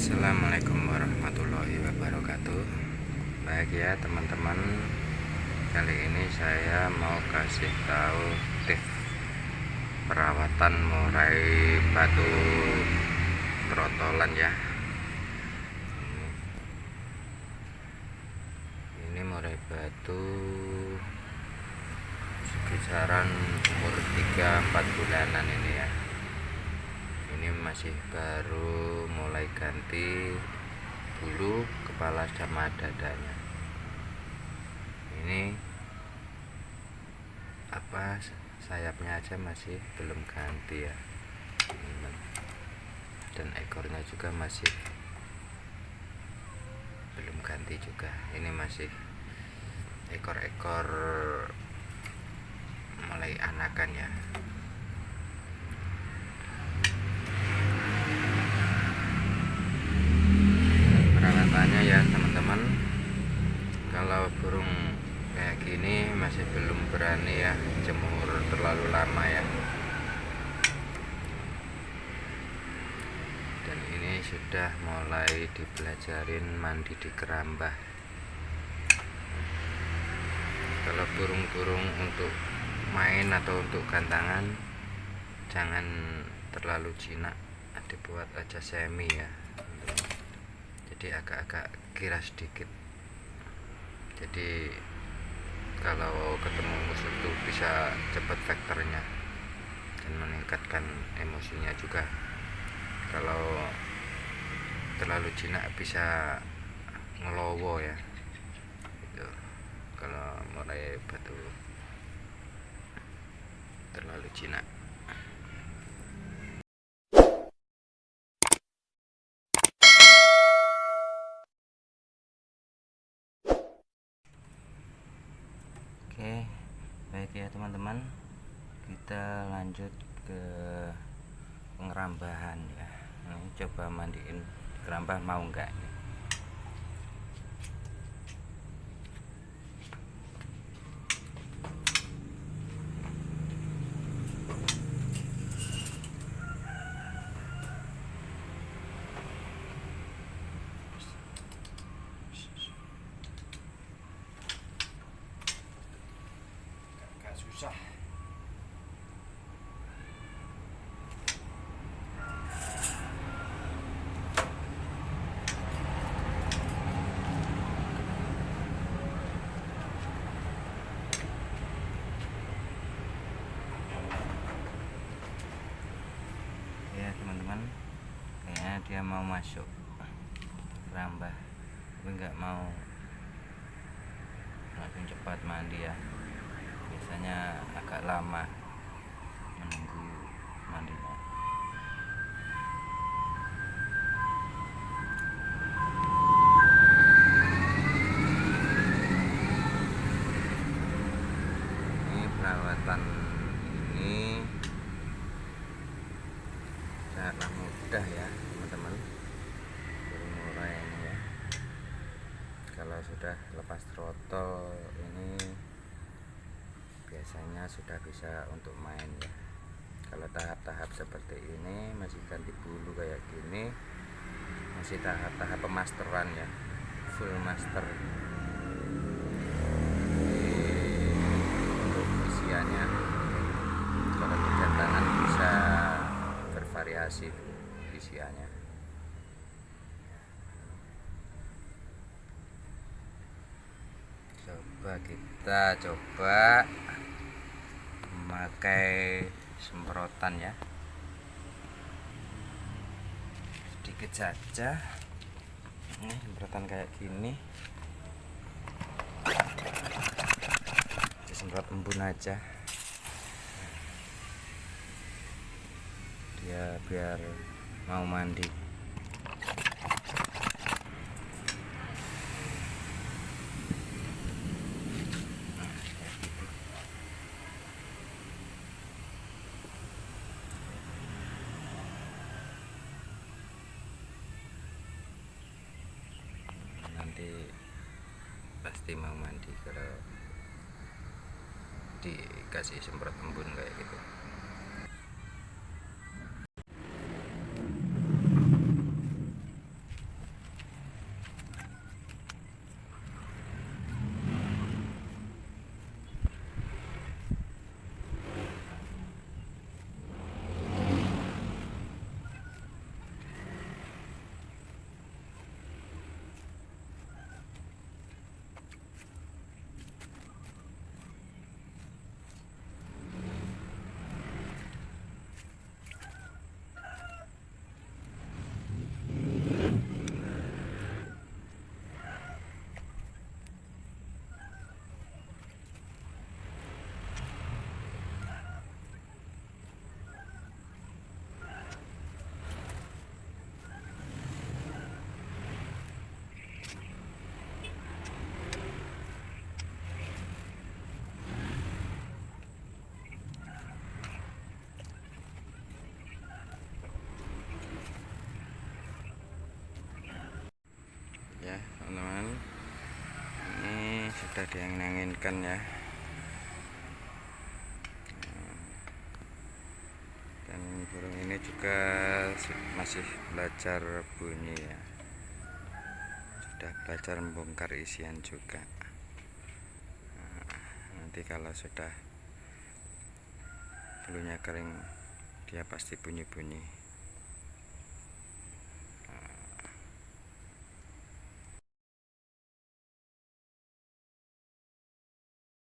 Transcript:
Assalamualaikum warahmatullahi wabarakatuh. Baik ya teman-teman. Kali ini saya mau kasih tahu tips Perawatan murai batu trotolan ya. Ini murai batu Sekitaran umur 3-4 bulanan ini ya ini masih baru mulai ganti bulu kepala sama dadanya. Ini apa sayapnya aja masih belum ganti ya dan ekornya juga masih belum ganti juga. Ini masih ekor-ekor mulai anakan ya perawatannya ya teman-teman. Kalau burung kayak gini masih belum berani ya jemur terlalu lama ya. Dan ini sudah mulai dipelajarin mandi di kerambah kalau burung-burung untuk main atau untuk gantangan jangan terlalu jinak dibuat aja semi ya jadi agak-agak kira sedikit. Jadi kalau ketemu musuh itu bisa cepat vektornya dan meningkatkan emosinya juga. Kalau terlalu jinak bisa ngelowo ya. Itu kalau mulai batu terlalu jinak Oke, baik ya teman-teman. Kita lanjut ke pengerambahan ya. Ini coba mandiin kerambah mau enggak teman-teman kayaknya dia mau masuk rambah tapi nggak mau langsung cepat mandi ya. Biasanya agak lama menunggu mandinya ini perawatan ini sangatlah mudah ya teman-teman burung murai ini ya kalau sudah lepas throttle ini biasanya sudah bisa untuk main ya. Kalau tahap-tahap seperti ini masih ganti bulu kayak gini masih tahap-tahap pemasteran ya full master. Untuk isiannya kalau gantangan bisa bervariasi isiannya coba kita coba memakai semprotan ya. Sedikit saja. Ini semprotan kayak gini. Semprot embun aja. Dia biar mau mandi nanti pasti mau mandi kalau dikasih semprot embun kayak gitu teman-teman. Ini sudah diangin-anginkan ya. Dan burung ini juga masih belajar bunyi ya. Sudah belajar membongkar isian juga. Nah, nanti kalau sudah bulunya kering dia pasti bunyi-bunyi